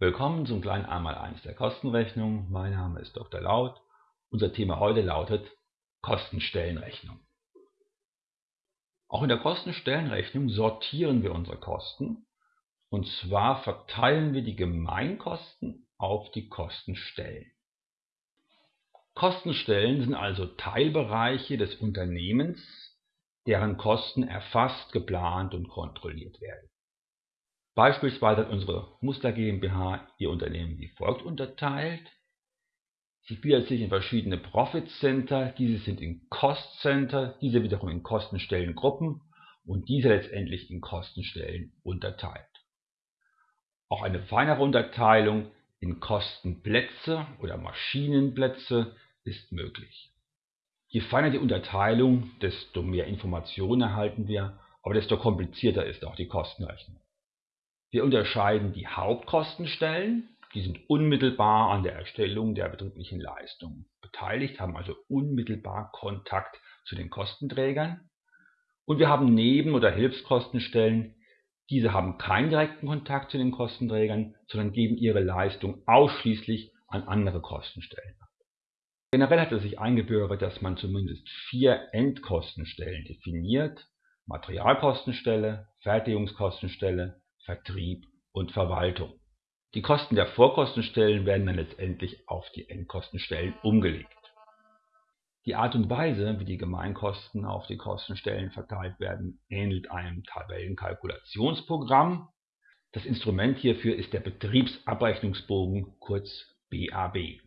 Willkommen zum kleinen Einmaleins der Kostenrechnung. Mein Name ist Dr. Laut. Unser Thema heute lautet Kostenstellenrechnung. Auch in der Kostenstellenrechnung sortieren wir unsere Kosten und zwar verteilen wir die Gemeinkosten auf die Kostenstellen. Kostenstellen sind also Teilbereiche des Unternehmens, deren Kosten erfasst, geplant und kontrolliert werden. Beispielsweise hat unsere Muster GmbH ihr Unternehmen wie folgt unterteilt. Sie gliedert sich in verschiedene Profit Center, diese sind in Cost Center, diese wiederum in Kostenstellengruppen und diese letztendlich in Kostenstellen unterteilt. Auch eine feinere Unterteilung in Kostenplätze oder Maschinenplätze ist möglich. Je feiner die Unterteilung, desto mehr Informationen erhalten wir, aber desto komplizierter ist auch die Kostenrechnung. Wir unterscheiden die Hauptkostenstellen, die sind unmittelbar an der Erstellung der betrieblichen Leistung beteiligt, haben also unmittelbar Kontakt zu den Kostenträgern. Und wir haben Neben- oder Hilfskostenstellen, diese haben keinen direkten Kontakt zu den Kostenträgern, sondern geben ihre Leistung ausschließlich an andere Kostenstellen ab. Generell hat es sich eingebürgert, dass man zumindest vier Endkostenstellen definiert. Materialkostenstelle, Fertigungskostenstelle, Vertrieb und Verwaltung. Die Kosten der Vorkostenstellen werden dann letztendlich auf die Endkostenstellen umgelegt. Die Art und Weise, wie die Gemeinkosten auf die Kostenstellen verteilt werden, ähnelt einem Tabellenkalkulationsprogramm. Das Instrument hierfür ist der Betriebsabrechnungsbogen, kurz BAB.